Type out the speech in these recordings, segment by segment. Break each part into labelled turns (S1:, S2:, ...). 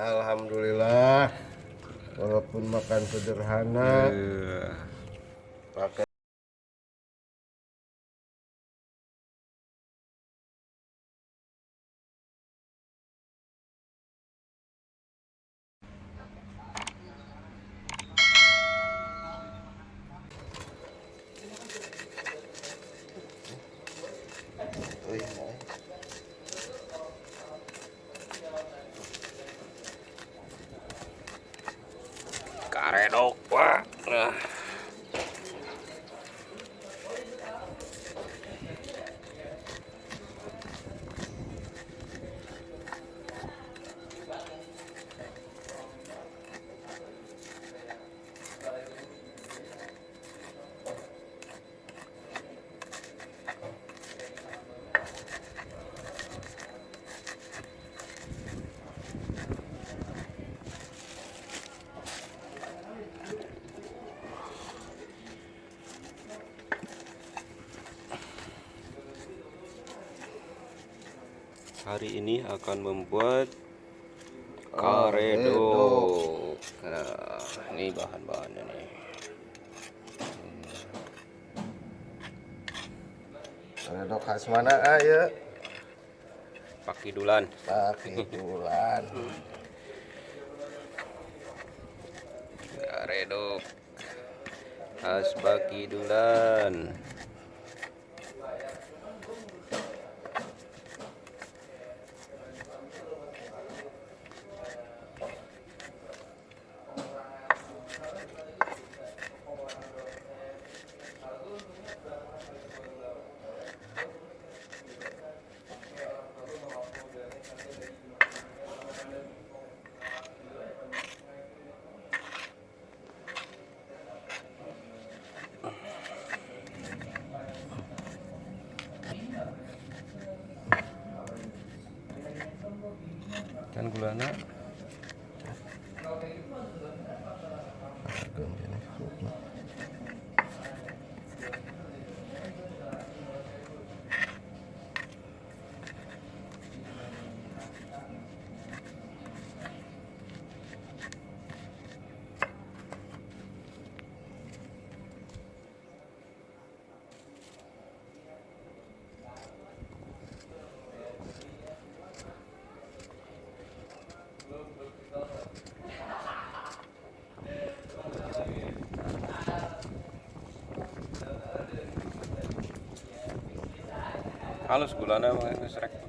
S1: Alhamdulillah walaupun makan sederhana
S2: Iya.
S1: pakai.
S2: Karedok, wah. Nah. Hari ini akan membuat karedo. Nah, ini bahan-bahannya nih.
S1: Redok khas mana ayo?
S2: Pakai dulan.
S1: Pakai bulan.
S2: Karedo. Khas bagi からね。Halus gulana mah geus rek.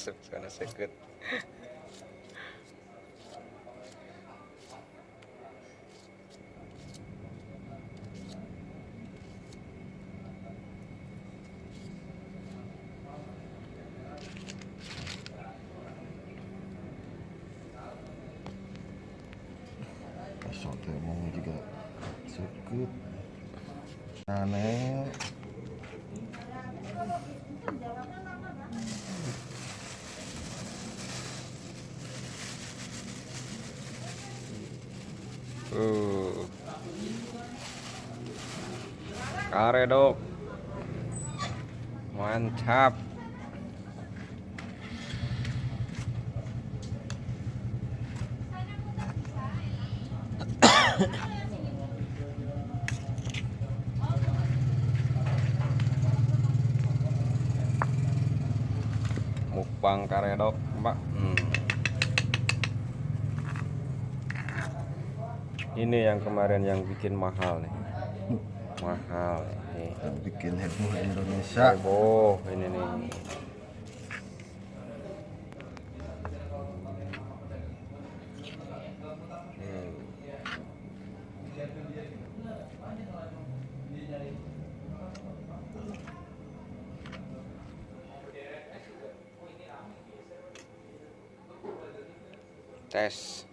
S2: masuk sana seket
S1: Sampai mau
S2: juga sekut aneh. Karedok. Mantap. Mukbang karedok, Mbak. Hmm. Ini yang kemarin yang bikin mahal nih. Mahal ini.
S1: yang bikin heboh Indonesia
S2: Heboh ini nih. Hmm. Tes.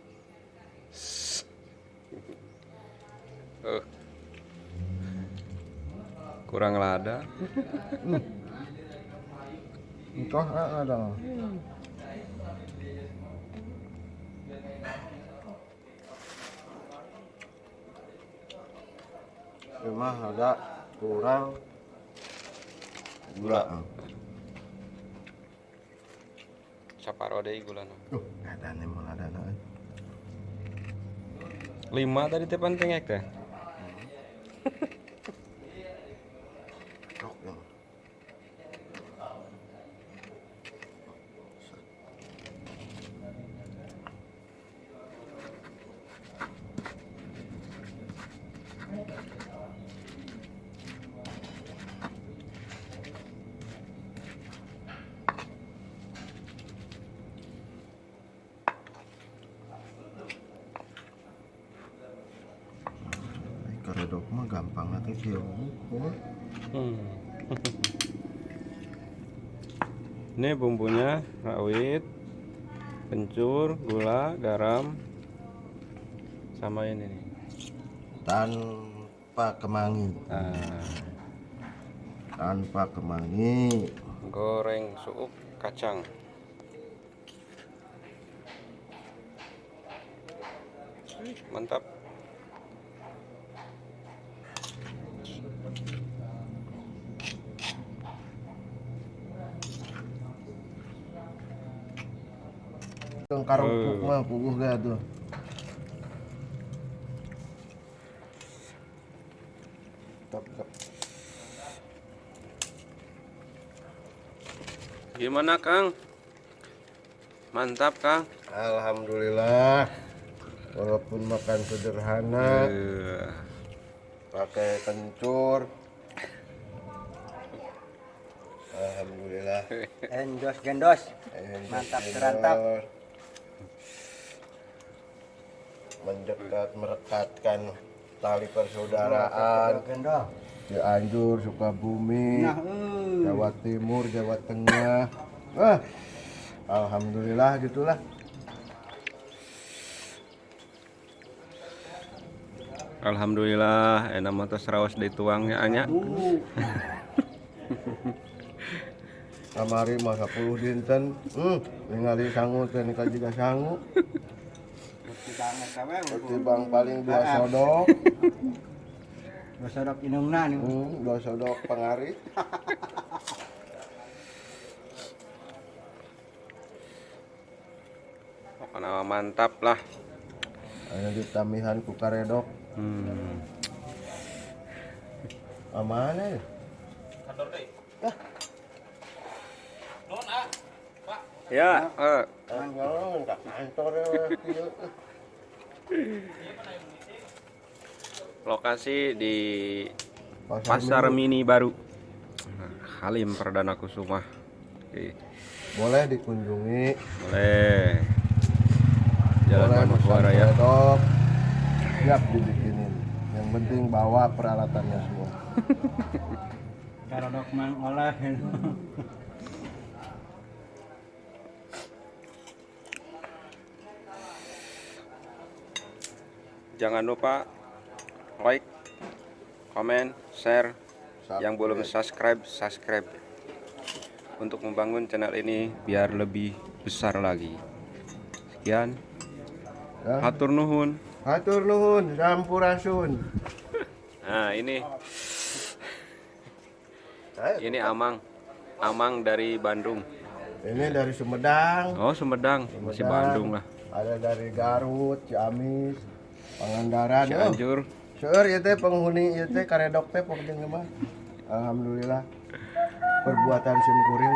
S2: Uh. Kurang lada.
S1: Entah ah, ada Cuma ada kurang gula.
S2: Saparo deui gulana.
S1: Uh, ada nih malah ada nih.
S2: Lima tadi teh penting ek teh.
S1: Tok, ya. Karedok mah gampang kieu. Oh.
S2: Hmm. Ini bumbunya rawit, kencur, gula, garam, sama ini nih.
S1: tanpa kemangi
S2: Nah,
S1: tanpa kemangi
S2: goreng suuk kacang. Mantap.
S1: Yang karupuk
S2: Eh.
S1: mah puguh gak tuh Top, top.
S2: Gimana Kang? Mantap Kang.
S1: Alhamdulillah walaupun makan sederhana
S2: Eh,
S1: pakai kencur Alhamdulillah
S3: Endos gendos. Mantap, terantap.
S1: Mendekat merekatkan tali persaudaraan. Cianjur Sukabumi
S3: Nah, eh.
S1: Jawa Timur Jawa Tengah Wah Alhamdulillah gitulah
S2: Alhamdulillah enak mah teh seraos dituangnya anya.
S3: Uh,
S1: kamari mah 10 dinten hmm, ningali sangu teh nikah juga
S3: kawe.
S1: Ketimbang paling dua sodok.
S3: Dosodok inungna nih.
S1: hmm, dua sodok pengari.
S2: Pokoknya mantap lah.
S1: ada di tamihan ku karedok
S2: Hmm.
S1: amana ya
S2: Ya, eh,
S1: tak kantor ya.
S2: Lokasi di
S1: Pasar
S2: Pasar. Mini baru. Halim Perdana Kusuma. Oke,
S1: boleh dikunjungi
S2: boleh. Jalan
S1: pesan
S2: ya.
S1: karedok siap dibikinin yang penting bawa peralatannya semua
S3: Karodok mang oleh.
S2: Jangan lupa like, komen, share.
S1: Subscribe.
S2: Yang belum subscribe, subscribe. Untuk membangun channel ini biar lebih besar lagi. Sekian.
S1: Ya.
S2: Hatur nuhun.
S1: Hatur nuhun, sampurasun.
S2: Nah, ini ini Amang. Amang dari Bandung.
S1: Ini dari Sumedang.
S2: Oh, Sumedang, masih Bandung lah.
S1: Ada dari Garut, Ciamis, Pangandaran. Oh,
S2: Cianjur.
S1: seueur ieu teh penghuni ieu teh karedok teh pokoknya mah. Alhamdulillah. Perbuatan sim kuring.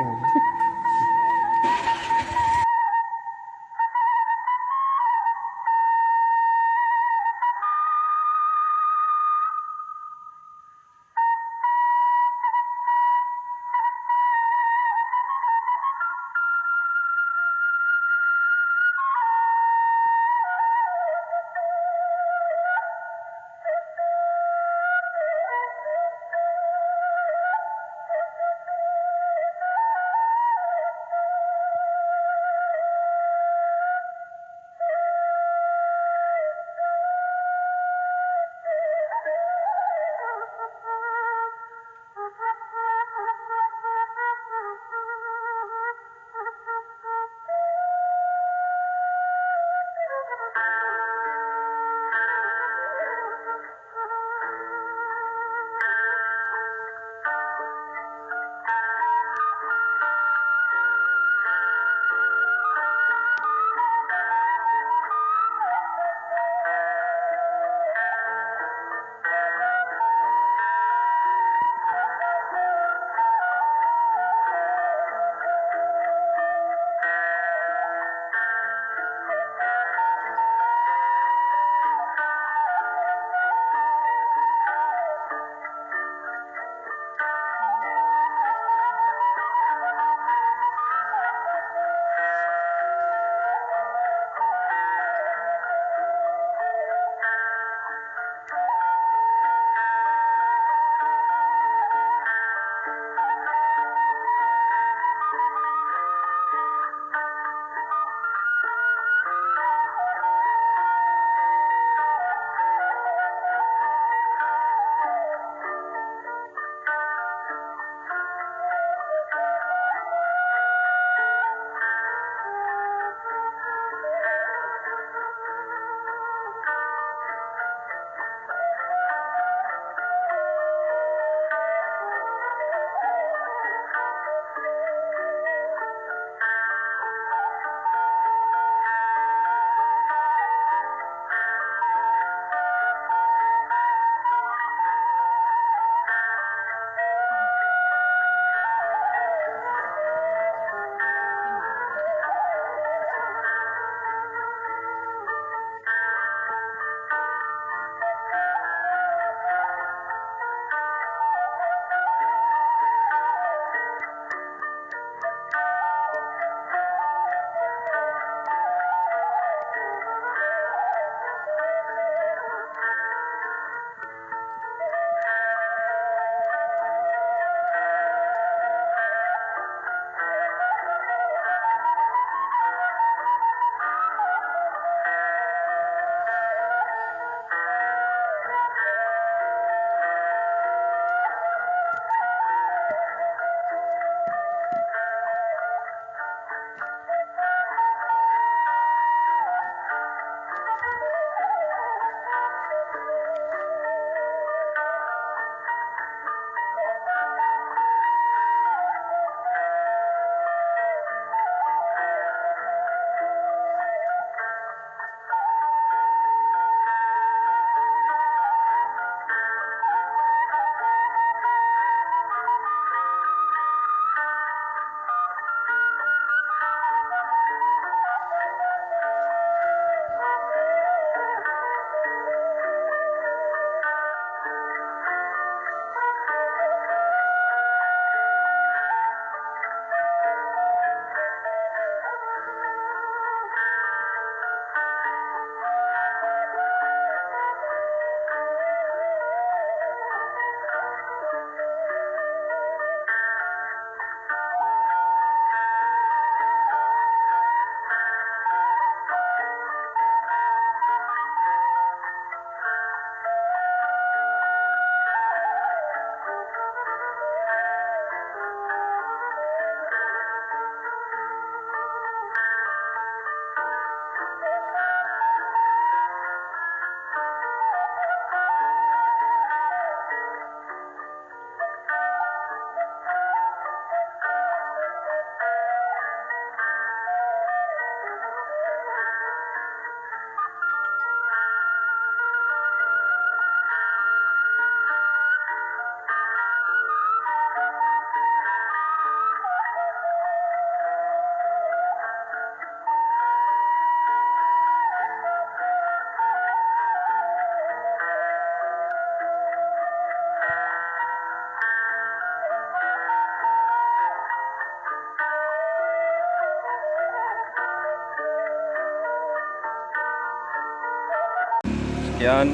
S2: Sekian.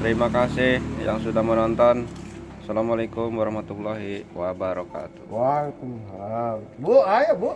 S2: Terima kasih yang sudah menonton. Assalamualaikum warahmatullahi wabarakatuh.
S1: Waalaikumsalam. Bu, ayo bu.